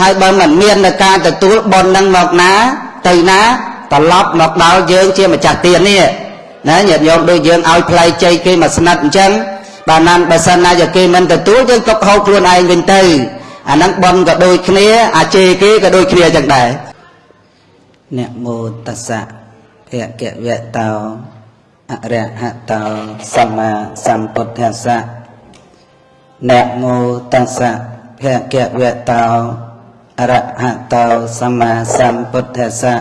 ហើយបើមិនមាននៅការទទួលបុណ្យនឹងមកណាទៅណាត្រឡប់មកដល់យើងជាម្ចាស់ទាននេះណាញាតិញោមដូចយើងឲ្យផ្លែជ័យគេមកស្និតអញ្ចឹងបើណានបើសិនណាជាគេមិនទទួលយើងទុកហូបខ្លួនឯងវិញទៅអាហ្នឹងបុណ្យក៏ដូចគ្នាអាជេរគេក៏ដូចគ្នាអញ្ចឹងដែរនមោតស្សៈភគវៈតោអរហតោសម្មាសម្ពុទ្ធស្សៈនមោតស្សៈភគវៈតោអ រហតោសម្មាសម្ពុទ្ធស្សៈ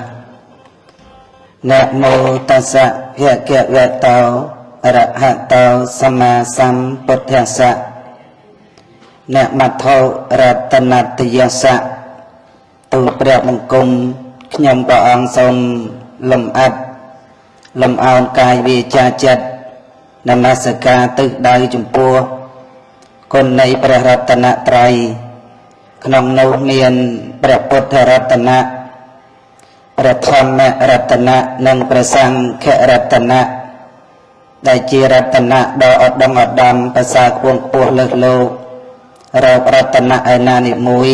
នមោតស្សៈភគវៈតោអរហតោសម្មាសម្ពុទ្ធស្សៈអ្នកមត្ថោរតនតយសៈទូលព្រះបង្គំខ្ញុំព្រះអង្គសូមលំអិតលំអោនកាយវាចាចិត្តនមស្ការទិសដៅចំពោះគុណនៃព្រះរតនត្រ័យ ក្នុងនោះមានព្រះពុទ្ធរតនៈព្រះធម្មរតនៈនិងព្រះសង្ឃរតនៈដែលជារតនៈដ៏ឧត្តមឧត្តមប្រសើរខ្ពង់ខ្ពស់លើសលោករករតនៈឯណានិមួយ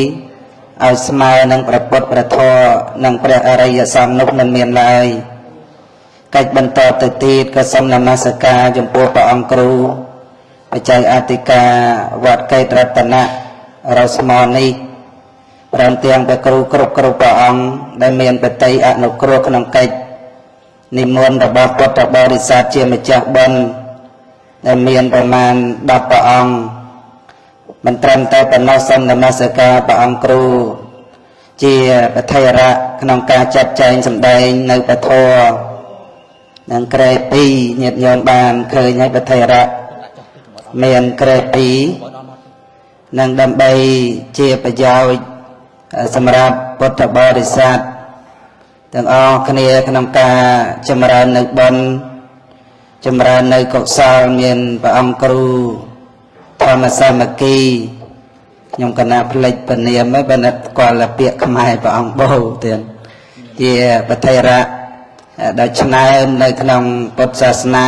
ឲ្យស្មើនឹងព្រះពុទ្ធព្រះធម៌និងព្រះអរិយសង្ឃនោះមិនមានឡើយកិច្ចបន្តទៅទៀតក៏សូមនមស្ការចំពោះព្រះអង្គគ្រូបច្ច័យអធិការវត្តកេតរតនៈរស្មនេះ ព្រមទាំងព្រះគ្រូគ្រប់គ្រប់ព្រះអង្គដែលមានបតីអនុគ្រោះក្នុងកិច្ចនិមន្តរបស់ពុទ្ធបរិស័ទជាម្ចាស់បុណ្យដែលមានប្រមាណ10ព្រះអង្គមិនត្រឹមតែប៉ុណ្ណោះសូមនមស្ការព្រះអង្គគ្រូជាប្រធេរៈក្នុងការចាត់ចែងសម្ដែងនៅពធនិងក្រែ2ញាតិញោមបានឃើញហើយប្រធេរៈមានក្រែ2និងដើម្បីជាប្រយោជន៍ សម្រាប់ពុទ្ធបរិស័ទទាំងអស់គ្នាក្នុងការចម្រើននៅបុណ្យចម្រើននៅកុសលមានព្រះអង្គគ្រូធម្មសាមគ្គីខ្ញុំកណាផ្លេចពនាមបើណិតស្គាល់ពាក្យខ្មែរព្រះអង្គបូទៀតជាប្រធេរៈដែលឆ្នើមនៅក្នុងពុទ្ធសាសនា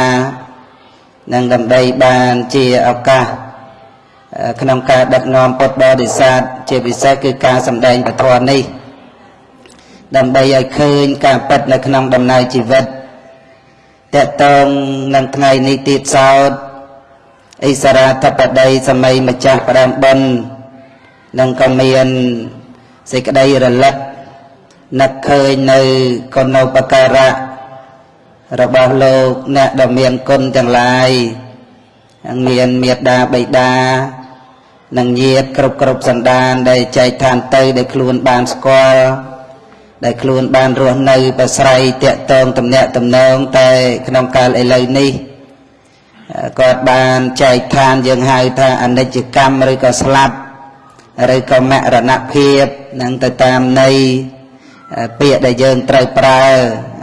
និងដើម្បីបានជាឱកាស ក្នុងការដឹកនាំពុទ្ធបរិស័ទជាពិសេសគឺការសម្ដែងពធនេះដើម្បីឲ្យឃើញការពិតនៅក្នុងដំណើរជីវិតតកតងនឹងថ្ងៃនេះទៀតសោតអិសរាធបតីសម័យម្ចាស់ផ្ដើមបុណ្យនិងក៏មានសេចក្តីរលឹកនឹកឃើញនៅគុណូបការៈរបស់លោកអ្នកដ៏មានគុណទាំងឡាយមានមេត្តាបិតា និងញាតិគ្រប់គ្រប់សន្តានដែលចែកឋានទៅដែលខ្លួនបានស្គាល់ដែលខ្លួនបានរស់នៅប្រស្រ័យតាក់ទងតំណាក់តំណងតែក្នុងកាលឥឡូវនេះគាត់បានចែកឋានយើងហៅថាអនិច្ចកម្មឬក៏ស្លាប់ឬក៏មរណភាពនឹងទៅតាមន័យពាក្យដែលយើងត្រូវប្រើ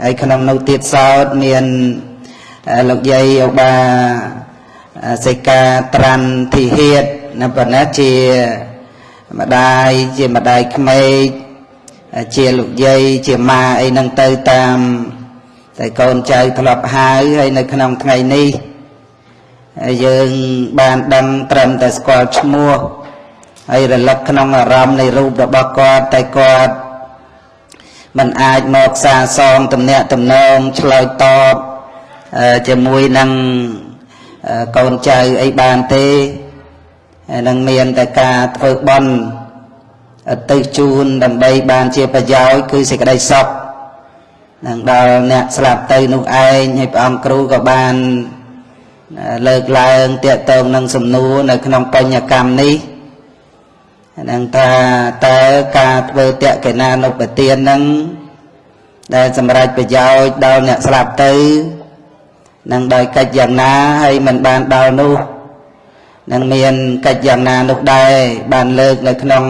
ហើយក្នុងនោះទៀតសោតមានលោកយាយឧបាសិកាត្រាន់ធីហេត នៅប៉ុណ្ណាជាម្ដាយជាម្ដាយក្មេកជាលោកយាយជាម៉ាអីហ្នឹងទៅតាមតែកូនចៅធ្លាប់ហៅហើយនៅក្នុងថ្ងៃនេះយើងបានដឹងត្រឹមតែស្គាល់ឈ្មោះហើយរលឹកក្នុងអារម្មណ៍នៃរូបរបស់គាត់តែគាត់มันអាចមកសាសងទំនាក់ទំនងឆ្លើយតបជាមួយនឹងកូនចៅអីបានទេ នឹងមានតែការធ្វើបន់ទៅជូនដើម្បីបានជាប្រយោជន៍គឺសេចក្តីសុខនឹងដល់អ្នកស្លាប់ទៅនោះឯងហើយព្រះអង្គគ្រូក៏បានលើកឡើងតាកតងនឹងសំណួរនៅក្នុងបញ្ញកម្មនេះនឹងថាតើការធ្វើតក្កិណានុបទាននឹងដែលសម្រាប់ប្រយោជន៍ដល់អ្នកស្លាប់ទៅនឹងដោយកិច្ចយ៉ាងណាហើយមិនបានដល់នោះ នឹងមានកិច្ចយ៉ាងណានោះដែរបានលើកនៅក្នុង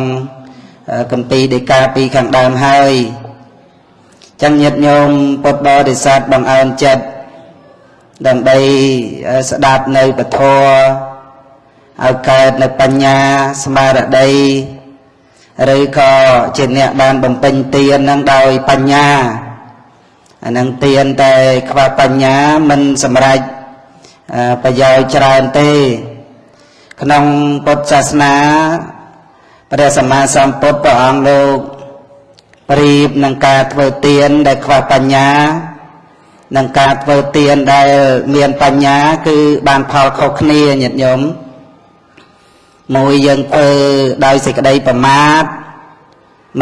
កម្ពីដេកាពីខាងដើមហើយចឹងញាតិញោមពុទ្ធបរិស័ទបងអើនចិត្តដើម្បីស្ដាប់នៅពធឲ្យកើតនៅបញ្ញាស្មារតីឬក៏ជាអ្នកបានបំពេញទាននឹងដោយបញ្ញាអានឹងទានតែខ្វះបញ្ញាមិនសម្រេចប្រយោជន៍ច្រើនទេ ក្នុងពុទ្ធសាសនាព្រះសម្មាសម្ពុទ្ធព្រះអង្គលោកប្រៀបនឹងការធ្វើទានដែលខ្វះបញ្ញានិងការធ្វើទានដែលមានបញ្ញា គឺបានផលខុសគ្នាញាតិញោមមួយយើងធ្វើដោយសេចក្តីប្រមាទ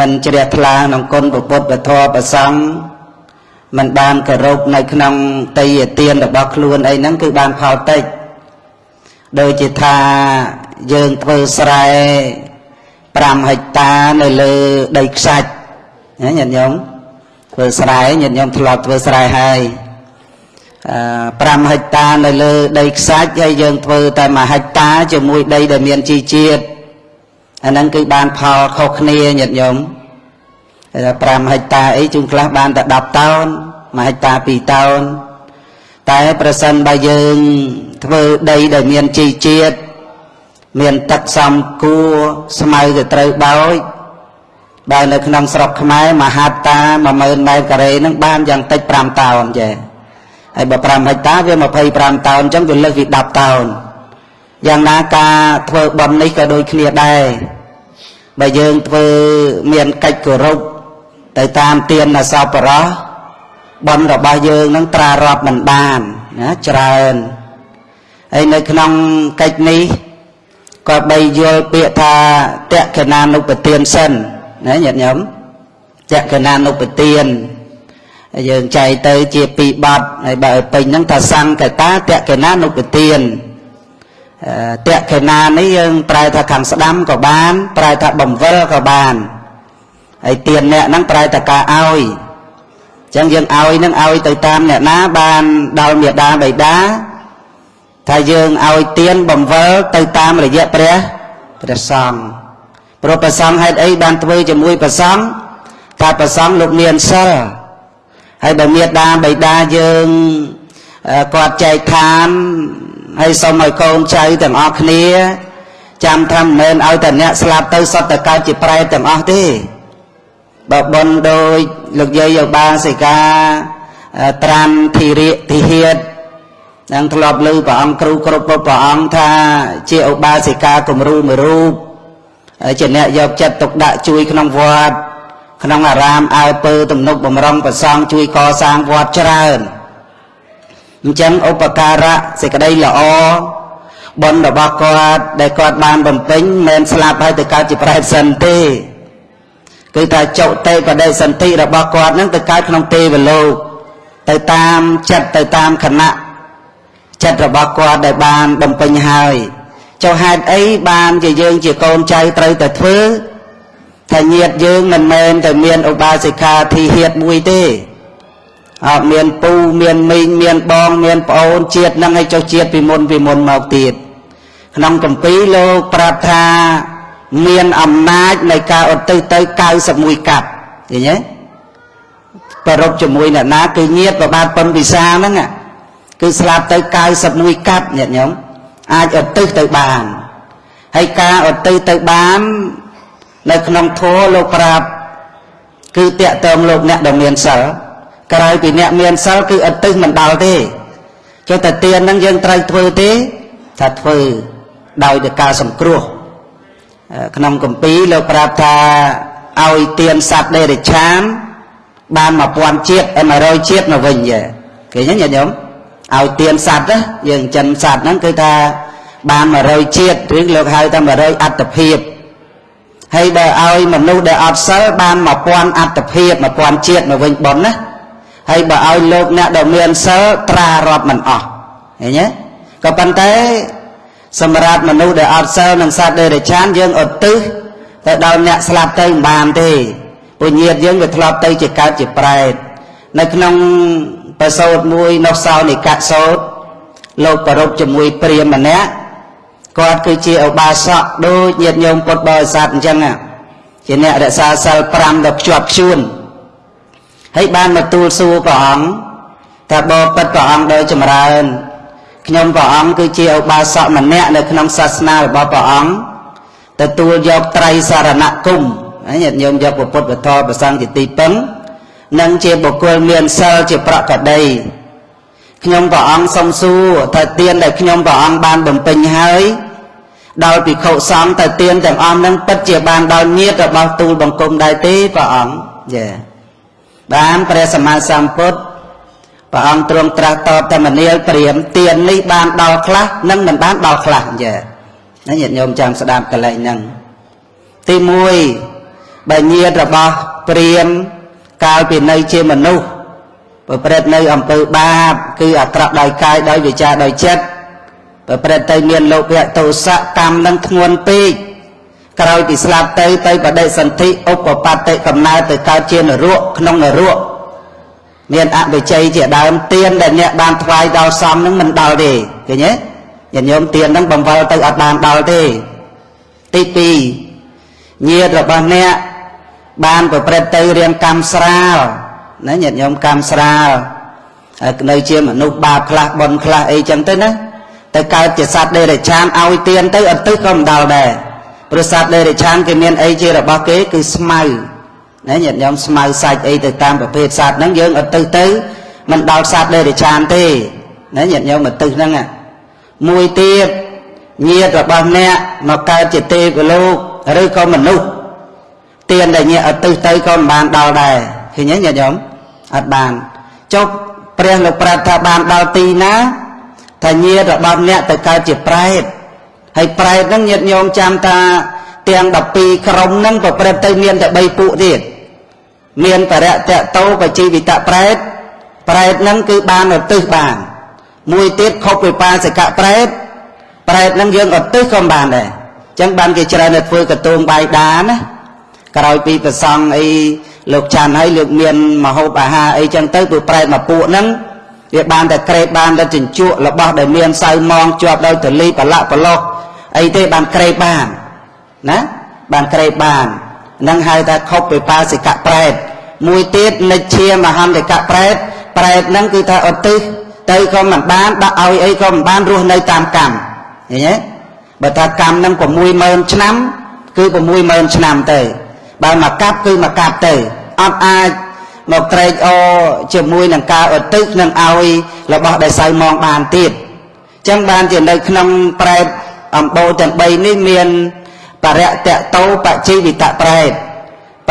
មិនជ្រះថ្លាក្នុងគុណពុទ្ធពធប្រសង្ឃមិនបានគោរពនៅក្នុងតីយទានរបស់ខ្លួនអីហ្នឹងគឺបានផលតិច ដូចជាថាយើងធ្វើស្រែ5ហិកតានៅលើដីខ្សាច់ណាញាតិញោមធ្វើស្រែញាតិញោមធ្លាប់ធ្វើស្រែហើយ5ហិកតានៅលើដីខ្សាច់ហើយយើងធ្វើតែ1ហិកតាជាមួយដីដែលមានជីជាតិអាហ្នឹងគឺបានផលខុសគ្នាញាតិញោម5ហិកតាអីជួនខ្លះបានតែ10តោន1ហិកតា2តោន តែប្រសិនបើយើងធ្វើដីដែលមានជីជាតិមានទឹកសំគួរស្មៅទៅត្រូវបោចបើនៅក្នុងស្រុកខ្មែរមហាតា10000ម៉ែត្រការ៉េនឹងបានយ៉ាងតិច5តោនចេះហើយបើ5ហិកតាវា25តោនអញ្ចឹងវាលើសពី10តោនយ៉ាងណាការធ្វើបន់នេះក៏ដូចគ្នាដែរបើយើងធ្វើមានកិច្ចគោរពទៅតាមទានសពរោះ បន់របស់យើងនឹងត្រារាប់មិនបានណាច្រើនហើយនៅក្នុងកិច្ចនេះក៏បីយល់ពាក្យថាតក្កណានុពទានសិនណាញាតិញោមតក្កណានុពទានយើងចែកទៅជាពីរបត់ហើយបើពេញហ្នឹងថាសង្កតាតក្កណានុពទានតក្កណានេះយើងប្រែថាខាងស្ដាំក៏បាន ប្រែថាបំវិលក៏បានហើយទានអ្នកហ្នឹងប្រែថាការឲ្យអញ្ចឹងយើងឲ្យនឹងឲ្យទៅតាមអ្នកណាបានដល់មេដាបៃតាថាយើងឲ្យទានបំវិលទៅតាមរយៈព្រះព្រះសង្ឃព្រោះព្រះសង្ឃហេតុអីបានធ្វើជាមួយព្រះសង្ឃថាព្រះសង្ឃលោកមានសិលហើយបើមេដាបៃតាយើងគាត់ចែកឋានហើយសូមឲ្យកូនចៅទាំងអស់គ្នា ចាំថាមិនមែនឲ្យតែអ្នកស្លាប់ទៅសតតកើតជាប្រែតទាំងអស់ទេ បើបនដោយលោកយាយយោបាសិកាត្រាំធីរិធីហេតនឹងធ្លាប់លើព្រះអង្គគ្រូគ្រប់ព្រះអង្គថាជាឧបាសិកាគំរូមួយរូបជាអ្នកយកចិត្តទុកដាក់ជួយក្នុងវត្តក្នុងអារាមអើពើទំនុកបំរុងប្រសង់ជួយកសាងវត្តច្រើនអញ្ចឹងឧបការៈសេចក្តីល្អបុណ្យរបស់គាត់ដែលគាត់បានបំពេញមិនស្លាប់ហើយទៅកើតជាប្រែសិនទេ គឺថាចុតេបដិសន្ធិរបស់គាត់នឹងទៅកើតក្នុងទេវលោកទៅតាមចិត្តទៅតាមគណៈចិត្តរបស់គាត់ដែលបានបំពេញហើយចុះហេតុអីបានជាយើងជាកូនចៅត្រូវតែធ្វើថាញាតយើងមិនមែនតែមានឧបាសិកាធីហៀតមួយទេអត់មានពូមានមីងមានបងមានប្អូនជាតិនឹងឲ្យចុះជាតិពីមុនពីមុនមកទៀតក្នុងកម្ពីលោកប្រាប់ថា មានអំណាចនៃការឧទ្ទិសទៅ91កាប់ឃើញទេប្ររពជាមួយអ្នកណាគឺញាតប្របាទប៉ុនពិសាហ្នឹងគឺស្លាប់ទៅ91កាប់ញាតិញោមអាចឧទ្ទិសទៅបានហើយការឧទ្ទិសទៅបាន នៅក្នុងធម៌លោកប្រាប់គឺតាក់ទងលោកអ្នកដែលមានសិលក្រៅពីអ្នកមានសិលគឺឧទ្ទិសមិនដល់ទេចុះតែទានហ្នឹងយើងត្រូវធ្វើទេថាធ្វើដោយតែការសង្គ្រោះ ក្នុងកម្ពីលោកប្រាប់ថាឲ្យទានសត្វដេរិឆាន បាន1000ជាតិ100ជាតិមកវិញគេឃើញទេញាតិញោមឲ្យទានសត្វណាយើងចិនសត្វហ្នឹងគឺថាបាន100ជាតិឬលោកហៅថា100អត្តភាពហើយបើឲ្យមនុស្សដែលអត់សិលបាន1000អត្តភាព1000ជាតិមកវិញប៉ុនណាហើយបើឲ្យលោកអ្នកដែលមានសិលត្រារាប់មិនអស់ឃើញទេក៏ប៉ុន្តែ សម្រាប់មនុស្សដែលអត់សិលនិងសត្វដេរឆានយើងឧទ្ទិសទៅដល់អ្នកស្លាប់ទៅមិនបានទេពុញាតយើងវាធ្លាប់ទៅជាកើតជាប្រែតនៅក្នុងប្រសោតមួយនោះសោនិកសោតលោកប្រពជាមួយព្រាមម្នាក់គាត់គឺជាឧបាសកដូចញាតិញោមពុទ្ធបរិស័ទអញ្ចឹងជាអ្នករក្សាសិល5ដល់ភ្ជាប់ខ្ជួនហើយបានមកទូលសួរព្រះអង្គថាបបិទ្ធព្រះអង្គដោយចម្រើន ខ្ញុំព្រះអង្គគឺជាឧបាសកម្នាក់នៅក្នុងសាសនារបស់ព្រះអង្គទទួលយកត្រៃសារណគមញាតិញោមយកពុទ្ធវធម៌ប្រសង្ឃជាទីពឹងនិងជាបុគ្គលមានសិលជាប្រកដីខ្ញុំព្រះអង្គសូមសួរថាទានដែលខ្ញុំព្រះអង្គបានបំពេញហើយដល់ភិក្ខុសង្ឃទៅទៀនទាំងអស់នឹងពិតជាបានដល់ញាតរបស់ទូលបង្គំដែរទេព្រះអង្គចាបានព្រះសម្មាសម្ពុទ្ធ ព្រះអង្គទ្រង់ត្រាស់តបតែមនាលព្រាមទៀននេះបានដល់ខ្លះនិងមិនបានដល់ខ្លះចាណាញាតិញោមចាំស្ដាប់កលែងហ្នឹងទី1បើញាតរបស់ព្រាមកាលពីនៅជាមនុស្សប្រព្រឹត្តនៅអំពើបាប គឺអាក្រក់ដោយកាយដោយវាចាដោយចិត្តប្រព្រឹត្តទៅមានលោភៈទោសៈកម្មនឹងធ្ងន់ពេកក្រោយពីស្លាប់ទៅទៅបដិសន្ធិឧបបត្តិកំណើតទៅកើតជានរកក្នុងនរក មានអវិជ័យជាដើមទៀនដែលអ្នកបានថ្វាយដល់សំនឹងមិនដល់ទេឃើញទេញាតិញោមទៀននឹងបង្វិលទៅអត់បានដល់ទេទី2ញាតិរបស់អ្នកបានប្រព្រឹត្តទៅរៀងកម្មស្រាលណាញាតិញោមកម្មស្រាលនៅជាមនុស្សបាបខ្លះបុណ្យខ្លះអីចឹងទៅណាទៅកើតជាសត្វដេរឆានឲ្យទៀនទៅអត់ទឹកក៏មិនដល់ដែរព្រោះសត្វដេរឆានគេមានអីជារបស់គេគឺស្មៅ ណាញាតិញោមស្មៅសាច់អីទៅតាមប្រភេទសត្វហ្នឹងយើងអត់ទៅទៅមិនដល់សត្វដេរឆានទេណាញាតិញោមមកទឹកហ្នឹងមួយទៀតញាតិរបស់អ្នកមកកើតជាទេវលោកឬក៏មនុស្សទៀនដែលញាតិអត់ទៅទៅក៏មិនបានដល់ដែរឃើញទេញាតិញោមអត់បានចុះព្រះលោកប្រាប់ថាបានដល់ទីណាថាញាតិរបស់អ្នកទៅកើតជាប្រែតហើយប្រែតហ្នឹងញាតិញោមចាំថាទាំង12ក្រុមហ្នឹងប្រព្រឹត្តទៅមានតែ3ពួកទៀត មានបរៈតតោបជីវិតប្រែតប្រែតហ្នឹងគឺបានឧទ្ទិសបាន មួយទៀតខុបវិបាសិកប្រែតប្រែតហ្នឹងយើងឧទ្ទិសក៏បានដែរអញ្ចឹងបានគេច្រើនតែធ្វើកតួងបាយដាណាក្រោយពីប្រសង់អីលោកចាន់ហើយលើកមានមហូបអាហារអីចឹងទៅពួកប្រែតមកពួកហ្នឹងវាបានតែក្រេបបានតែជញ្ជក់របស់ដែលមានសៅម៉ងជាប់ដោយទលីប្រឡាក់ប្រឡោះអីទេបានក្រេបបានណាបានក្រេបបាន នឹងហៅថាខុបវិបាសិកៈប្រែតមួយទៀតនិច្ឆាមហន្តកៈប្រែតប្រែតនឹងគឺថាឧទ្ទិសទៅក៏មិនបានដាក់ឲ្យអីក៏មិនបានរស់នៅតាមកម្មឃើញទេបើថាកម្មនឹង60000ឆ្នាំ គឺ60000ឆ្នាំទៅបើមកកាប់គឺមកកាប់ទៅអត់អាចមកត្រេកអរជាមួយនឹងការឧទ្ទិសនឹងឲ្យរបស់ដែលសៅមកបានទៀតអញ្ចឹងបានជានៅក្នុងប្រែតអំបោទាំង3នេះមាន បរៈតៈតោបជីវិតប្រែត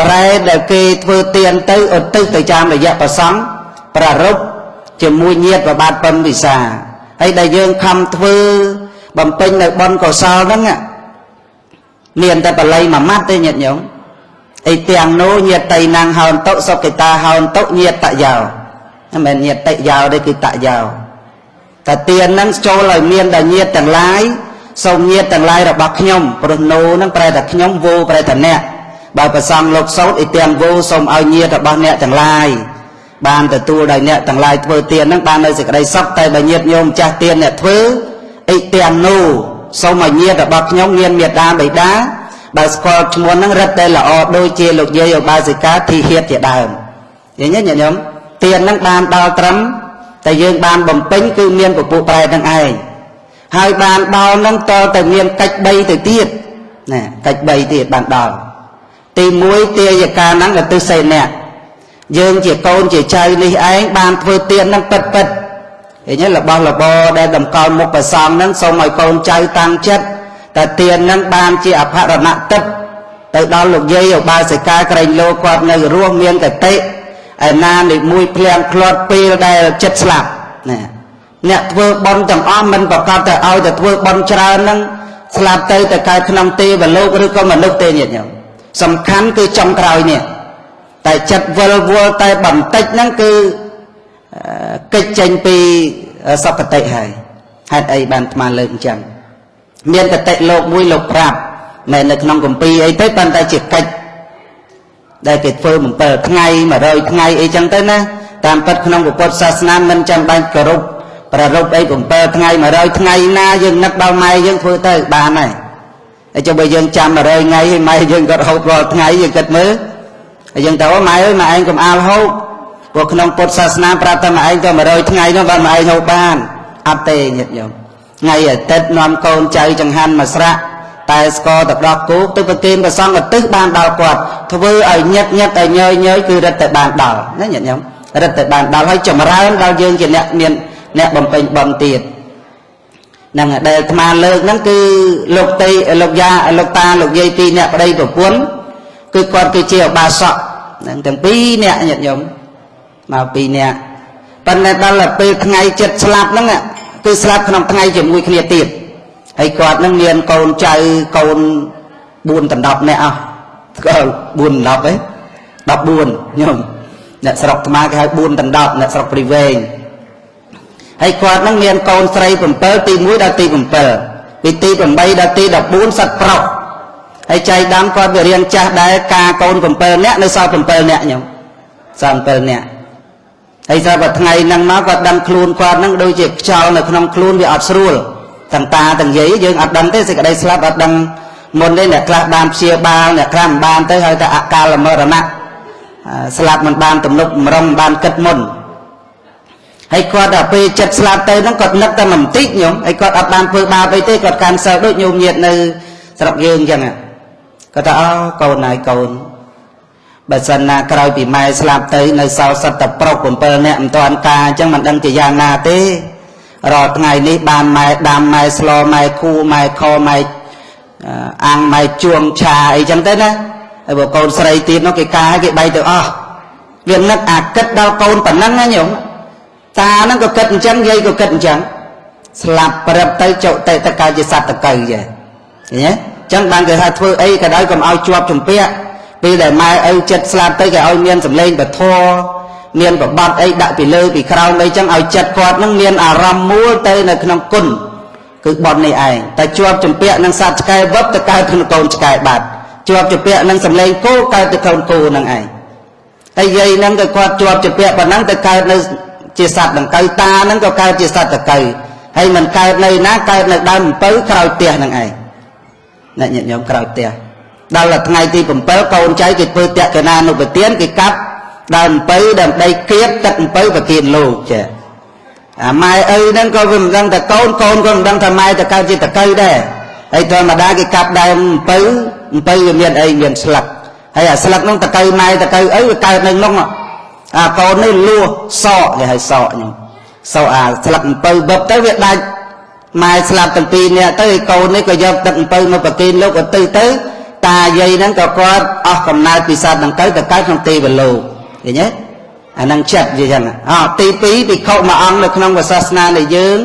ប្រែតដែលគេធ្វើទានទៅឧទ្ទិសទៅតាមរយៈប្រសង់ប្ររពជាមួយញាតប្របាទប៉ុនវិសាហើយដែលយើងខំធ្វើបំពេញនៅបុណ្យកុសលហ្នឹងមានតែបល័យមួយម៉ាត់ទេញាតិញោមអីទាំងនោះញាតិណាំងហោនតុសុកិតាហោនតុញាតតយោមិនមែនញាតយោទេគឺតយោតែទៀនហ្នឹងចូលឲ្យមានដល់ញាតទាំងឡាយ សូមញាតទាំងឡាយរបស់ខ្ញុំព្រោះនោហ្នឹងប្រែតែខ្ញុំវោប្រែតែអ្នកបើប្រសងលោកសោតអីទាំងវោសូមឲ្យញាតរបស់អ្នកទាំងឡាយបានទទួលដោយអ្នកទាំងឡាយធ្វើទៀនហ្នឹងបាននៅសេចក្តីសុខតែបើញាតញោមចាស់ទៀនអ្នកធ្វើអីទាំងនោះសូមឲ្យញាតរបស់ខ្ញុំមានមេត្តាបិតាបើស្គាល់ឈ្មោះហ្នឹងរឹតតែល្អដូចជាលោកយាយឧបាសិកាធីហៀតជាដើមឃើញទេញាតិញោមទៀនហ្នឹងបានដល់ត្រឹមតែយើងបានបំពេញគឺមានពពុះប្រែហ្នឹងឯង ហើយបានដល់ហ្នឹងតទៅមានកិច្ច3ទៅទៀតណាកិច្ច3ទៀតបានដល់ទី1ទាយកាហ្នឹងឧទ្ទិសសេអ្នកយើងជាកូនជាចៅនេះឯងបានធ្វើទៀនហ្នឹងពិតពិតឃើញទេរបស់របរដែលតម្កល់មុខប្រសងហ្នឹងសូមឲ្យកូនចៅតាំងចិត្តតែទៀននឹងបានជាអភរណទឹកទៅដល់លោកយាយឧបាសិកាក្រែងលោគាត់នៅរស់មានកតិឯណានេះមួយភ្លៀងក្លាត់ពេលដែលចិត្តស្លាប់ណា អ្នកធ្វើបន់ទាំងអស់មិនប្រកាសទៅឲ្យទៅធ្វើបន់ច្រើនហ្នឹងស្លាប់ទៅទៅកើតក្នុងទេវលោកឬក៏មនុស្សទេញាតិញោមសំខាន់គឺចំក្រោយនេះតែចិត្តវិលវល់តែបន្តិចហ្នឹងគឺកិច្ចចេញពីសពតិហើយហេតុអីបានអាត្មាលើកអញ្ចឹងមានកតិលោកមួយលោកប្រាប់មិននៅក្នុងកម្ពីអីទេប៉ុន្តែជាកិច្ចដែលគេធ្វើ7ថ្ងៃ100ថ្ងៃអីចឹងទៅណាតាមពិតក្នុងពុទ្ធសាសនាមិនចាំបាច់គោរព ប្ររពអី7ថ្ងៃ100ថ្ងៃណាយើងនឹកដល់ម៉ែយើងធ្វើទៅបានហើយហើយចុះបើយើងចាំ100ថ្ងៃហើយម៉ែយើងក៏រហូតរាល់ថ្ងៃយើងគិតមើលហើយយើងទៅម៉ែអើយម៉ែឯងកុំអាលហូបព្រោះក្នុងពុទ្ធសាសនាប្រាប់តែម៉ែឯងទៅ100ថ្ងៃនោះបានម៉ែឯងហូបបានអត់ទេញាតិញោមថ្ងៃអាទិត្យនាំកូនចៅចង្ហាន់មកស្រាក់តែស្គរទៅដល់គោកទៅប្រគេនព្រះសង្ឃឧទ្ទិសបានដល់គាត់ធ្វើឲ្យញឹកញឹកឲ្យញយញយគឺរឹតតែបានដល់ណាញាតិញោមរឹតតែបានដល់ហើយចម្រើនដល់យើងជាអ្នកមាន អ្នកបំពេញបំទៀតហ្នឹងដែលអាត្មាលើកហ្នឹងគឺលោកតីលោកយាលោកតាលោកយាយពីរអ្នកប្តីប្រពន្ធគឺគាត់គឺជាឧបាសកហ្នឹងទាំងពីរអ្នកញាតិញោមមកពីរអ្នកប៉ុន្តែដល់ពេលថ្ងៃចិត្តស្លាប់ហ្នឹងគឺស្លាប់ក្នុងថ្ងៃជាមួយគ្នាទៀតហើយគាត់នឹងមានកូនចៅកូន4ដណ្ដប់នាក់អស់ក៏4ដណ្ដប់ឯង14ញោមអ្នកស្រុកថ្មគេហៅ4ដណ្ដប់អ្នកស្រុកព្រីវែង ហើយគាត់នឹងមានកូនស្រី7ទី1ដល់ទី7ពីទី8ដល់ទី14សិតប្រុសហើយចៃដន្យគាត់វារៀងចាស់ដែរការកូន7នាក់នៅសល់7នាក់ញោមសល់7នាក់ហើយស្រាប់តែថ្ងៃហ្នឹងមកគាត់ដឹងខ្លួនគាត់ហ្នឹងដូចជាខ្យល់នៅក្នុងខ្លួនវាអត់ស្រួលទាំងតាទាំងយាយយើងអត់ដឹងទេសេចក្តីស្លាប់អត់ដឹងមុនទេអ្នកខ្លះបានព្យាបាលអ្នកខ្លះមិនបានទៅហើយតែអកាលមរណៈស្លាប់មិនបានទំនុកម្រងបានគិតមុន ហើយគាត់ដល់ពេលចិត្តស្លាប់ទៅហ្នឹងគាត់នឹកតែបន្តិចញោមហើយគាត់អត់បានធ្វើបាបអីទេគាត់កាន់សិលដូចញោមញាតនៅស្រុកយើងអញ្ចឹងគាត់ថាអូកូនហើយកូនបើសិនណាក្រោយពីម៉ែស្លាប់ទៅនៅសល់សិតតែប្រុស7នាក់មិនទាន់ការអញ្ចឹងមិនដឹងជាយ៉ាងណាទេរាល់ថ្ងៃនេះបានម៉ែដាំម៉ែស្លម៉ែគូម៉ែខម៉ែអាំងម៉ែជួងឆាអីចឹងទៅណាហើយបើកូនស្រីទៀតនោះគេកាគេបែកទៅអស់វានឹកអាគិតដល់កូនប៉ុណ្ណឹងណាញោម តាហ្នឹងក៏គិតអញ្ចឹងយាយក៏គិតអញ្ចឹងស្លាប់ប្រឹបទៅចុតិតកាជាសត្វតកៅចេះឃើញទេអញ្ចឹងបានគេថាធ្វើអីក៏ដោយកុំឲ្យជាប់ជំពាក់ពេលដែលម៉ែឪចិត្តស្លាប់ទៅគេឲ្យមានសម្លេងពធមានប្របាត់អីដាក់ពីលើពីក្រោមអីចឹងឲ្យចិត្តគាត់នឹងមានអារម្មណ៍មូលទៅនៅក្នុងគុណគឺបននេះឯងតែជាប់ជំពាក់នឹងសត្វឆ្កែវឹបទៅកើតក្នុងកូនឆ្កែបាត់ជាប់ជំពាក់នឹងសម្លេងគោកើតទៅកូនគោនឹងឯងហើយយាយនឹងក៏គាត់ជាប់ជំពាក់ប៉ុណ្ណឹងទៅកើតនៅ ជាសត្វដង្កូវតានឹងក៏កើតជាសត្វតកូវហើយមិនកើតនៅណាកើតនៅដើមអំពៅក្រោយផ្ទះនឹងឯងអ្នកញាតិញោមក្រោយផ្ទះដល់ថ្ងៃទី7កូនចៅគេធ្វើតក្កណានុពទានគេកាប់ដើមអំពៅដើម្បីគៀបទឹកអំពៅប្រគៀនលោកចាអាម៉ែឪហ្នឹងក៏វាមិនដឹងតែកូនកូនក៏មិនដឹងថាម៉ែតកើតជាតកៅដែរហើយធម្មតាគេកាប់ដើមអំពៅអំពៅវាមានអីមានស្លឹកហើយអាស្លឹកហ្នឹងតកៅម៉ែតកៅអីវាកើតនៅក្នុង អាកូននេះលួសក់គេហៅសក់ខ្ញុំសក់អាស្លឹកអំពៅបឹបទៅវាដាច់ម៉ែស្លាប់ទាំងពីរនាក់ទៅឯកូននេះក៏យកទឹកអំពៅមកប្រគិនលោកឧទ្ទិសទៅតាយាយហ្នឹងក៏គាត់អស់កំណើតពីសត្វដង្កូវទៅកើតក្នុងទេវលោកឃើញទេអានឹងចិត្តនិយាយចឹងអទី2ភិក្ខុមួយអង្គនៅក្នុងសាសនានៃយើង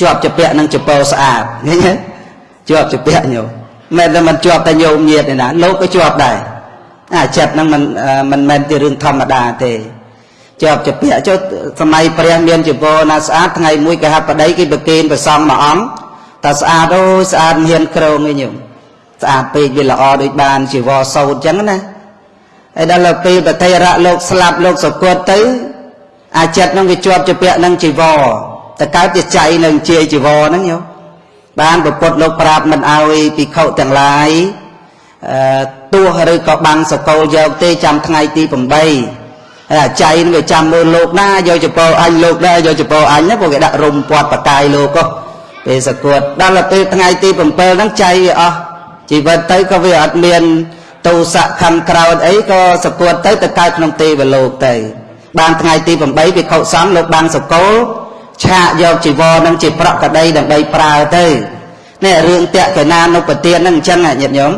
ជាប់ជាពាក់នឹងចពោស្អាតឃើញទេជាប់ជាពាក់ញោមមិនតែមិនជាប់តែញោមញាតទេណាលោកក៏ជាប់ដែរ អាចិត្តហ្នឹងមិនមិនមែនជារឿងធម្មតាទេជាប់ជាពាក់ចុះសម័យព្រះមានចពោណាស្អាតថ្ងៃមួយគេហាប់បដីគេប្រគេនប្រសំមួយអង្គតែស្អាតអូស្អាតមានក្រងឯងញោមស្អាតពេកវាល្អដូចបានជីវរសោតអញ្ចឹងណាហើយដល់ពេលប្រតិរៈលោកស្លាប់លោកសគត់ទៅ អាចិតនឹងវាជាប់ជាពាក់នឹងជីវរតកើតជាចៃនឹងជាជីវរហ្នឹងយោបានប្រពុតលោកប្រាប់មិនឲ្យភិក្ខុទាំងឡាយអឺ ទោះឬក៏បាំងសកលយកទេចាំថ្ងៃទី8ហើយអាចៃនឹងវាចាំមើលលោកណាយកចពោអញលោកដែរយកចពោអញណាពួកគេដាក់រុំពាត់បកាយលោកក៏ពេលសគត់ដល់ពេលថ្ងៃទី7ហ្នឹងចៃវាអស់ជីវិតទៅក៏វាអត់មានទោសៈខំក្រោតអីក៏សគត់ទៅទៅកើតក្នុងទេវលោកទៅបានថ្ងៃទី8វិខុសង្ឃលោកបាំងសកលឆាកយកជីវរនឹងជាប្រកដីដើម្បីប្រើទៅនេះរឿងតក្កណានុពទានហ្នឹងអញ្ចឹងញាតិញោម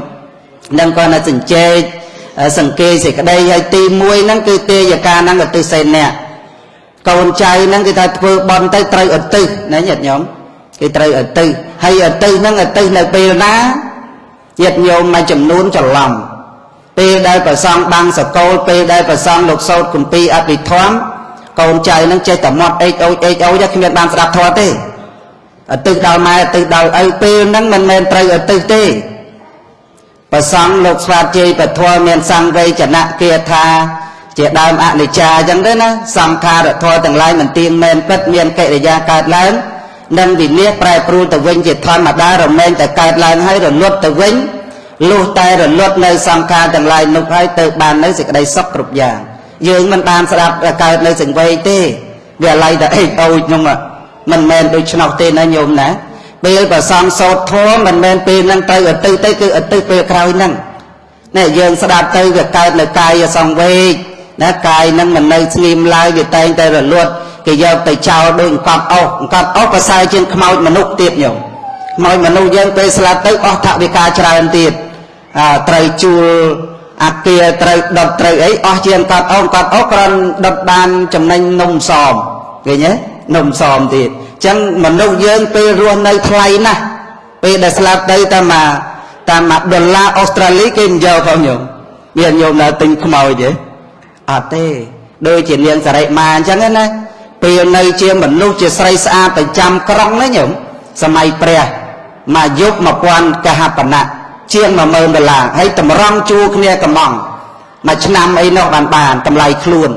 នឹងគាត់នៅសញ្ជេកសង្កេសេចក្តីហើយទី1ហ្នឹងគឺទេយកាហ្នឹងឧទ្ទិសសេអ្នកកូនចៅហ្នឹងគេថាធ្វើបន់ទៅត្រូវឧទ្ទិសណាញាតិញោមគេត្រូវឧទ្ទិសហើយឧទ្ទិសហ្នឹងឧទ្ទិសនៅពេលណាញាតិញោមមួយចំនួនច្រឡំពេលដែលប្រសងបាំងសកលពេលដែលប្រសងលោកសោតគម្ពីរអភិធម្មកូនចៅនឹងចេះតែមាត់អេចអូចអេចអូចគ្មានបានស្ដាប់ធម៌ទេអតិសដល់ម៉ែអតិសដល់ឪពេលហ្នឹងមិនមែនត្រូវអតិសទេ ប្រសងលោកស្វាតជ័យពធម៌មានសង្វេចនៈគាថា ជាដើមអនិច្ចាអញ្ចឹងទេណាសង្ខារធម៌ទាំងឡាយមិនទៀងមែនពិតមានកិរិយាកើតឡើងនិងវិនិច្ឆ័យប្រែប្រួលទៅវិញជាធម្មតារមែងតែកើតឡើងហើយរលត់ទៅវិញលុះតែរលត់នៅសង្ខារទាំងឡាយនោះហើយទៅបាននៅសេចក្តីសុខគ្រប់យ៉ាងយើងមិនបានស្ដាប់កើតនៅសង្វេគទេវាឡៃតែអេកអូចនោះមិនមែនដូចឆ្នោតទេណាញោមណា ពេលប្រសំសោតធម៌មិនមែនពេលហ្នឹងទៅអតិទៅគឺអតិពេលក្រោយហ្នឹងនេះយើងស្ដាប់ទៅវាកើតនៅកាយសង្វេគណាកាយហ្នឹងមិននៅស្ងៀមឡើយវាតែងតែរលត់គេយកទៅចោលដូចអង្កត់អុសអង្កត់អុសប្រសើរជាងខ្មោចមនុស្សទៀតញោមខ្មោចមនុស្សយើងពេលស្លាប់ទៅអស់ថវិកាច្រើនទៀតអើត្រូវជួលអាគារត្រូវដុតត្រូវអីអស់ជាងកត់អុសកត់អុសគ្រាន់ដុតបានចំណេញនំសមឃើញទេនំសមទៀតអញ្ចឹងមនុស្សយើងពេលរស់នៅថ្លៃណាស់ពេលដែលស្លាប់ទៅតាមតាមដុល្លារអូស្ត្រាលីគេមិនយកផងញោមមានញោមនៅទិញខ្មោចទេអត់ទេដូចជានាងសរិមាអញ្ចឹងណាពេលនៅជាមនុស្សជាស្រីស្អាតប្រចាំក្រុងណាញោមសម័យព្រះមកយុគ1000កហបណៈជាង10000ដុល្លារហើយតម្រង់ជួគ្នាកំងមួយឆ្នាំអីនោះបានបានតម្លៃខ្លួន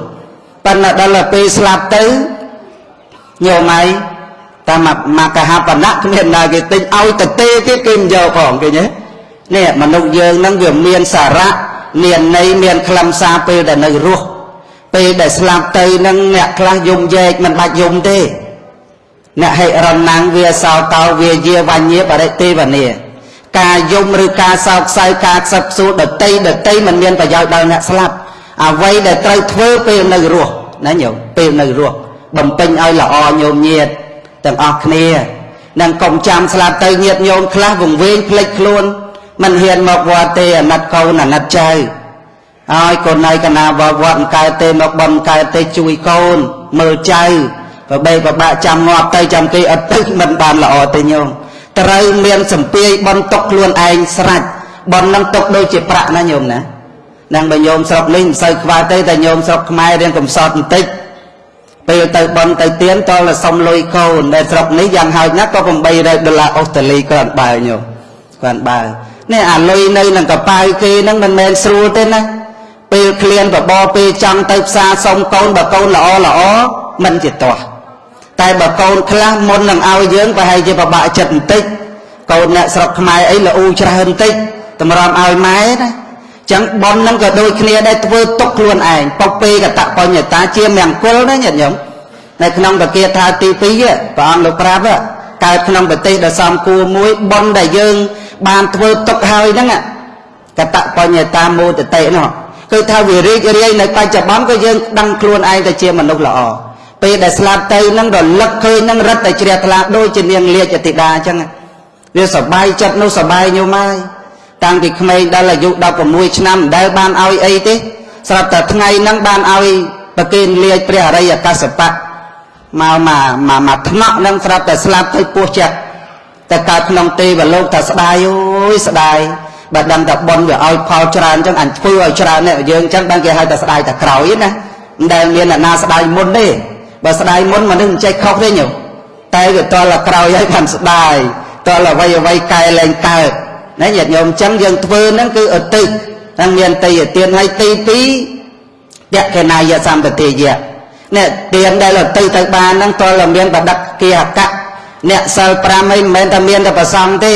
ប៉ុន្តែដល់ពេលស្លាប់ទៅញោមឯង តាមមកកហបណៈគ្មានណាគេទិញឲ្យទៅទេទៀតគេមិនយកផងឃើញទេនេះមនុស្សយើងនឹងវាមានសារៈមានន័យមានខ្លឹមសារពេលដែលនៅរស់ពេលដែលស្លាប់ទៅនឹងអ្នកខ្លះយំយែកមិនបាច់យំទេអ្នកហិរណាំងវាសោតោវាយាវញ្ញបរិទេវនាការយំឬការសោកសៅការខ្សឹបខ្សួលដតីដតីមិនមានប្រយោជន៍ដល់អ្នកស្លាប់អ្វីដែលត្រូវធ្វើពេលនៅរស់ណាញោមពេលនៅរស់បំពេញឲ្យល្អញោមញាត ទាំងអស់គ្នានឹងកុំចាំស្លាប់ទៅញាតញោមខ្លះវង្វេងភ្លេចខ្លួនមិនហ៊ានមកវត្តទេអាណិតកូនអាណិតចៅហើយកូនណៃកណាវត្តវត្តកើតទេមកបំកើតទេជួយកូនមើលចៅបបែបបាក់ចាំងាប់ទៅចាំគេអត់ទៅមិនបានល្អទេញោមត្រូវមានសម្ពាយបន់ទុកខ្លួនឯងស្រេចបន់នឹងទុកដូចជាប្រាក់ណាញោមណានឹងបើញោមស្រុកនេះមិនសូវខ្វះទេតែញោមស្រុកខ្មែររៀនកំសត់បន្តិច ពេលទៅបន់ទៅទៀនតលសុំលុយកូនដែលស្រុកនេះយ៉ាងហោចណាស់ក៏800ដុល្លារអូស្ត្រាលីគ្រាន់បើញោមគ្រាន់បើនេះអាលុយនៅនឹងកប៉ៅគេហ្នឹងមិនមែនស្រួលទេណាពេលឃ្លានបបពេលចង់ទៅផ្សារសុំកូនបើកូនល្អល្អមិនជាទាស់តែបើកូនខ្លះមុននឹងឲ្យយើងប្រហែលជាពិបាកចិត្តបន្តិចកូនអ្នកស្រុកខ្មែរអីល្អូច្រើនបន្តិចតម្រាំឲ្យម៉ែណា ចឹងបននឹងក៏ដូចគ្នាដែរធ្វើទុកខ្លួនឯងបុកពេកតបញ្ញតាជាមង្គលណាញាតិញោមនៅក្នុងបកាថាទី2ព្រះអង្គលោកប្រាប់កើតក្នុងប្រទេសដ៏សំគួរមួយបនដែលយើង បានធ្វើទុកហើយហ្នឹងកតបញ្ញតាមោទតិនោះគឺថាវារីករាយនៅបច្ចុប្បន្នក៏យើងដឹងខ្លួនឯងទៅជាមនុស្សល្អពេលដែលស្លាប់ទៅនឹងរលឹកឃើញនឹងរឹតតែជ្រះថ្លាដូចជានាងលាជអតិតាអញ្ចឹងវាសបាយចិត្តនោះសបាយញោមហើយ តាំងពីក្មេងដល់អាយុ16ឆ្នាំមិនដែលបានឲ្យអីទេស្រាប់តែថ្ងៃហ្នឹងបានឲ្យប្រគេនលាជព្រះអរិយកាសបៈមកមកមកមកថ្នាក់ហ្នឹងស្រាប់តែស្លាប់ទៅពោះចិត្តតែកើតក្នុងទេវលោកថាស្ដាយអូយស្ដាយបើដឹងតែប៉ុនវាឲ្យផលច្រើនអញ្ចឹងអញធ្វើឲ្យច្រើននេះយើងអញ្ចឹងបានគេហៅតែស្ដាយតែក្រោយណាមិនដែលមានអ្នកណាស្ដាយមុនទេបើស្ដាយមុនមនុស្សមិនចេះខុសទេញោមតែវាតលក្រោយឲ្យបានស្ដាយតលអ្វីអ្វីកែលែងកើត ណាញាតិញោមអញ្ចឹងយើងធ្វើហ្នឹងគឺឧទ្ទិសទាំងមានតេយទានហើយទី2យៈកេណាយសម្បទាយៈនេះទានដែលឧទ្ទិសទៅបានហ្នឹងតលមានបដិគិអកៈអ្នកសិល5អីមិនមែនតែមានតែប្រសងទេ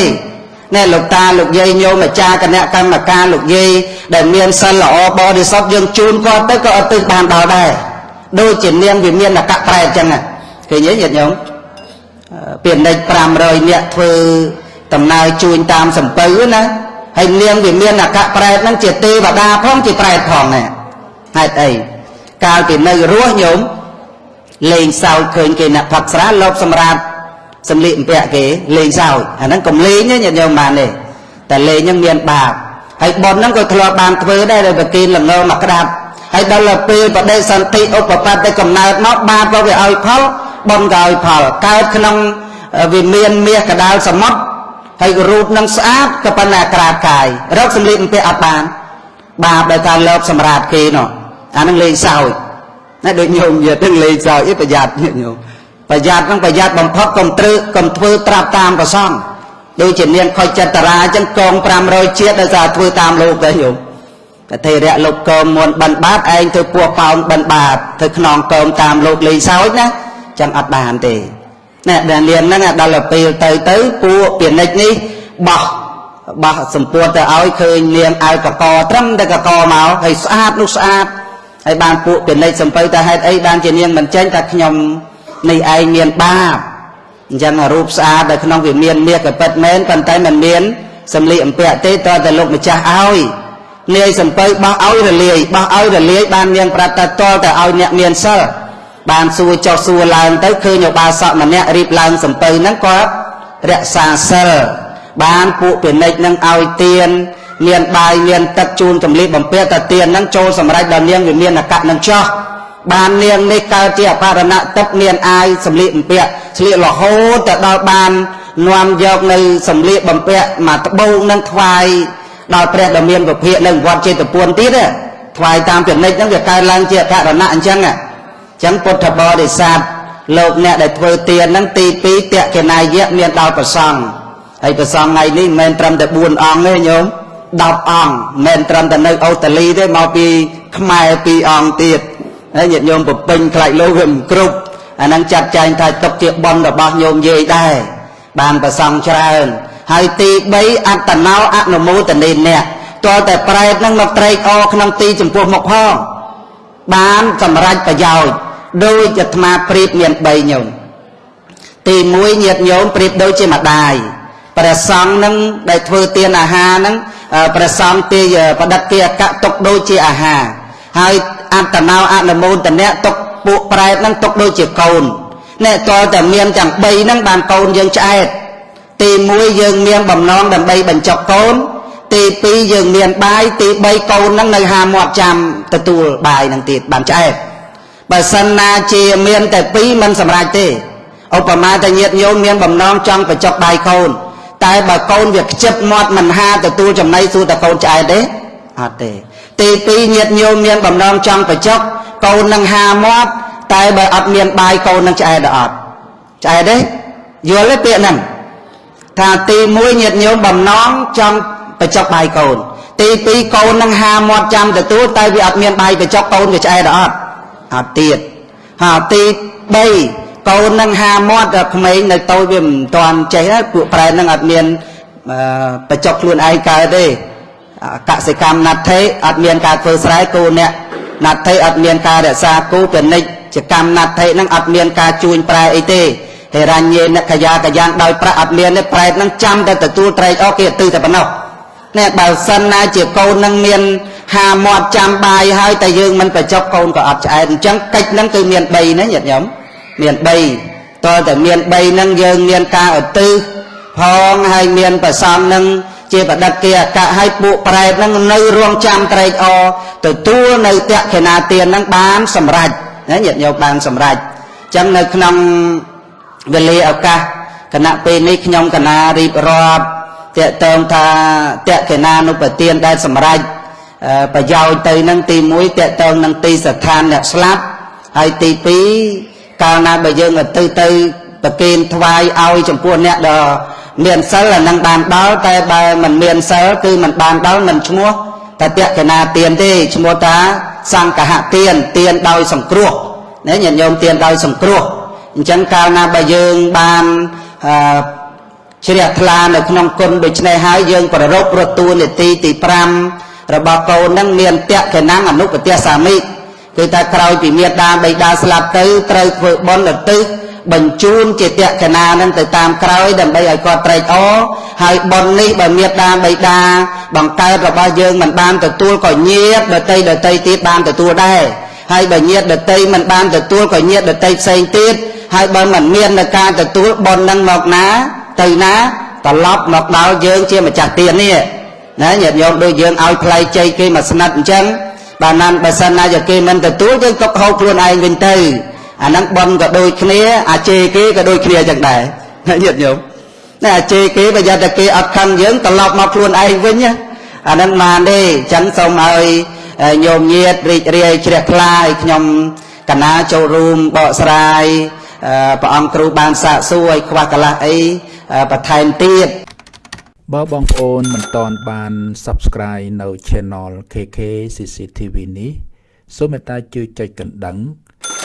នេះលោកតាលោកយាយញោមអាចារ្យគណៈកម្មការលោកយាយដែលមានសិលល្អបរិសុទ្ធយើងជូនគាត់ទៅក៏ឧទ្ទិសបានដល់ដែរដូចជានាងវាមានអកប្រែតចឹងឃើញទេញាតិញោមពាណិជ្ជ500នាក់ធ្វើ ដំណើរជួញតាមសំពៅណាហើយនាងវាមានអកប្រែតហ្នឹងជាទេវតាផងជាប្រែតផងណាហេតុអីកាលពីនៅរស់ញោមលេងសើចឃើញគេអ្នកផឹកស្រាលបសម្រាប់សម្លៀកបំពាក់គេលេងសើចអាហ្នឹងកុំលេងទេញាតិញោមបានទេតែលេងហ្នឹងមានបាបហើយប៉ុនហ្នឹងក៏ធ្លាប់បានធ្វើដែរដោយប្រគិនល្ងមកក្តាប់ហើយដល់ពេលបដិសន្ធិឧបបត្តិកំណើតមកបាបក៏វាឲ្យផលបុណ្យក៏ឲ្យផលកើតក្នុងវិមានមាសកដាលសមុទ្រ ហើយរូបនឹងស្អាតក៏ប៉ុន្តែក្រាបកាយរកសម្លៀកបំពាក់អត់បានបាបដោយការលើបសម្រាប់គេនោះអានឹងលេងសើចណាដូចញោមយាទាំងលេងសើចប្រយ័ត្នញោមប្រយ័ត្ននឹងប្រយ័ត្នបំផុតកុំត្រឹកកុំធ្វើត្រាប់តាមប្រសងដូចជានាងខុចចិត្តរាអញ្ចឹងកង500ជាតិដោយសារធ្វើតាមលោកដែរញោមកថេរៈលោកកោមមុនបិណ្ឌបាតឯងធ្វើពោះប៉ោងបិណ្ឌបាតធ្វើខ្នងកោមតាមលោកលេងសើចណាចឹងអត់បានទេ ណែដែលនាងហ្នឹងដល់ពេលទៅទៅពួកពាណិជ្ជនេះបោះបោះសម្ពួតទៅឲ្យឃើញនាងឲ្យកកត្រឹមតែកកមកហើយស្អាតនោះស្អាតហើយបានពួកពាណិជ្ជសំពៅថាហេតុអីបានជានាងមិនចេញថាខ្ញុំនេះឯងមានបាបអញ្ចឹងរូបស្អាតនៅក្នុងវាមានមាសក៏ពិតមែនប៉ុន្តែมันមានសម្លៀកបំពាក់ទេតើតែលោកម្ចាស់ឲ្យនាយសំពៅបោះឲ្យរលាយបោះឲ្យរលាយបាននាងប្រាប់តែតលតែឲ្យអ្នកមានសិល បានសួរចុះសួរឡើងទៅឃើញឧបាសកម្នាក់រៀបឡើងសំពៅហ្នឹងគាត់រក្សាសិលបានពួកពាណិជ្ជនឹងឲ្យទៀនមានបាយមានទឹកជូនចម្លៀសបំពាក់តាទៀនហ្នឹងចូលសម្រេចដល់នាងវិមានអកៈនឹងចោះបាននាងនេះកើតជាអបរណៈទឹកមានអាយសម្លៀកបំពាក់ស្លៀករហូតទៅដល់បាននាំយកនៅសម្លៀកបំពាក់មកត្បូងនឹងថ្វាយដល់ព្រះដ៏មានពភាកនៅវត្តចេតពុនទៀតថ្វាយតាមពាណិជ្ជហ្នឹងវាកើតឡើងជាអបរណៈអញ្ចឹងអញ្ចឹងពុទ្ធបរិស័ទលោកអ្នកដែលធ្វើទានហ្នឹងទី2តក្កណាយៈមានដល់ប្រសង់ហើយប្រសង់ថ្ងៃនេះមិនមែនត្រឹមតែ4អង្គទេញោម10អង្គមិនមែនត្រឹមតែនៅអូស្ត្រាលីទេមកពីខ្មែរ2អង្គទៀតហើយញាតិញោមប្រពេញខ្លាចលោកវាមិនគ្រប់អាហ្នឹងចាត់ចែងថាទុកជាបន់របស់ញោមយាយដែរបានប្រសង់ច្រើនហើយទី3អត្តណោអនុមោទនីអ្នកតើតែប្រែតនឹងមកត្រេកអរក្នុងទីចំពោះមុខផង បានសម្រេចប្រយោជន៍ដោយអាត្មាប្រៀបមាន3ញោមទី1ញាតញោមប្រៀបដូចជាម្ដាយព្រះសង្ឃនឹងដែលធ្វើទានអាហារនឹងព្រះសង្ឃទីបដិគិអកៈទុកដូចជាអាហារហើយអត្តណោអនុមោទនៈទុកពួកប្រែតនឹងទុកដូចជាកូនអ្នកតើតែមានទាំង3ហ្នឹងបានកូនយើងឆ្អែតទី1យើងមានបំណងដើម្បីបញ្ចុកកូន ទី2យើងមានបាយទី3កូនហ្នឹងនៅហាមាត់ចាំទទួលបាយហ្នឹងទៀតបានឆ្អែតបើសិនណាជាមានតែ2មិនសម្រេចទេឧបមាតែញាតញោមមានបំណងចង់បញ្ចុកបាយកូន តែបើកូនវាខ្ជិបមាត់មិនហាទទួលចំណីសួរតែកូនឆ្អែតទេអត់ទេ ទី2ញាតញោមមានបំណងចង់បញ្ចុកកូននឹងហាមាត់តែបើអត់មានបាយកូននឹងឆ្អែតអត់ឆ្អែតទេយល់ទេពាក្យហ្នឹងថាទី1ញាតញោមបំណងចង់ បញ្ចុកបាយកូន ទី2កូននឹងហាមាត់ចាំទទួលតែវាអត់មានបាយបញ្ចុកកូនវាឆ្អែតអត់អត់ទៀតហើយទី3កូននឹងហាមាត់ក្មេងនៅតូចវាមិនទាន់ចេះពួកប្រែនឹងអត់មានបញ្ចុកខ្លួនឯងកើតទេកសិកម្មណដ្ឋិអត់មានការធ្វើស្រែគូអ្នកណដ្ឋិអត់មានការរក្សាគូពាណិជ្ជកម្មណដ្ឋិនឹងអត់មានការជួញប្រែអីទេហេរញ្ញេនកយាកយ៉ាងដោយប្រាក់អត់មានទេប្រែតនឹងចាំតែទទួលត្រែកអស់គេទៅតែប៉ុណ្ណោះ នេះបើសិនណាជាកូននឹងមានហាមាត់ចាំបាយហើយតែយើងមិនបញ្ចុកកូនក៏អត់ឆ្អែតអញ្ចឹងកិច្ចនឹងគឺមាន3ណាញាតិញោមមាន3តើតែមាន3នឹងយើងមានការឧទ្ទិសផងហើយមានប្រសំនឹងជាបដិគិអកៈឲ្យពួកប្រែតនឹងនៅរងចាំត្រេកអរទទួលនៅតក្ខណាទាននឹងបានសម្រេចណាញាតិញោមបានសម្រេចអញ្ចឹងនៅក្នុងវេលាឱកាសគណៈពេលនេះខ្ញុំកណារៀបរាប់ តកតងថាតក្កណានុបទានដែលសម្រេចប្រយោជន៍ទៅនឹងទី1តកតងនឹងទីស្ថានអ្នកស្លាប់ហើយទី2កាលណាបើយើងទៅទៅប្រគេនថ្វាយឲ្យចំពោះអ្នកដ៏មានសិលអានឹងបានដល់តែបើមិនមានសិលគឺមិនបានដល់មិនឈ្មោះតតកណាទានទេឈ្មោះថាសង្កហទានទានដោយសង្គ្រោះណាញាតិញោមទានដោយសង្គ្រោះអញ្ចឹងកាលណាបើយើងបានអឺ ជ្រះថ្លានៅក្នុងគុណដូច្នេះហើយយើងប្ររពរតួនាទីទី5របស់កូននឹងមានតក្កណាំងអនុបទាសាមិគឺថាក្រោយពីមេដាបៃតាស្លាប់ទៅត្រូវធ្វើបុណ្យឧទ្ទិសបញ្ជូនជាតក្កណានឹងទៅតាមក្រោយដើម្បីឲ្យគាត់ត្រេកអរហើយបុណ្យនេះបើមេដាបៃតាបង្កើតរបស់យើងមិនបានទទួលក៏ញាតដតីដតីទៀតបានទទួលដែរហើយបើញាតដតីមិនបានទទួលក៏ញាតដតីផ្សេងទៀតហើយបើមិនមាននៅការទទួលបុណ្យនឹងមកណា ទៅណាត្រឡប់មកដល់យើងជាម្ចាស់ទាននេះណាញាតិញោមដូចយើងឲ្យផ្លែជ័យគេមកស្និទ្ធអញ្ចឹងបើណានបើសិនណាជាគេមិនទទួលយើងទុកហូបខ្លួនឯងវិញទៅអាហ្នឹងបនក៏ដូចគ្នាអាជេគេក៏ដូចគ្នាអញ្ចឹងដែរណាញាតិញោមណាអាជេគេបើយកតែគេអត់ខឹងយើងត្រឡប់មកខ្លួនឯងវិញណាអាហ្នឹងបានទេអញ្ចឹងសូមឲ្យញោមញាតរីករាយជ្រះថ្លាឲ្យខ្ញុំកណាចូលរួមបកស្រាយព្រះអង្គគ្រូបានសាកសួរឲ្យខ្វះកន្លះអី បន្ថែមទៀតបើបងប្អូនមិនតន់បាន Subscribe នៅ Channel KK CCTV នេះសូមមេត្តាជួយចុចកណ្ដឹង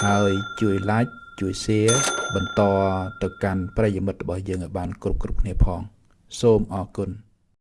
ហើយជួយ Like ជួយ Share បន្តទៅកាន់ប្រិយមិត្តរបស់យើងឲ្យបាន គ្រប់គ្រប់គ្នាផង សូមអរគុណ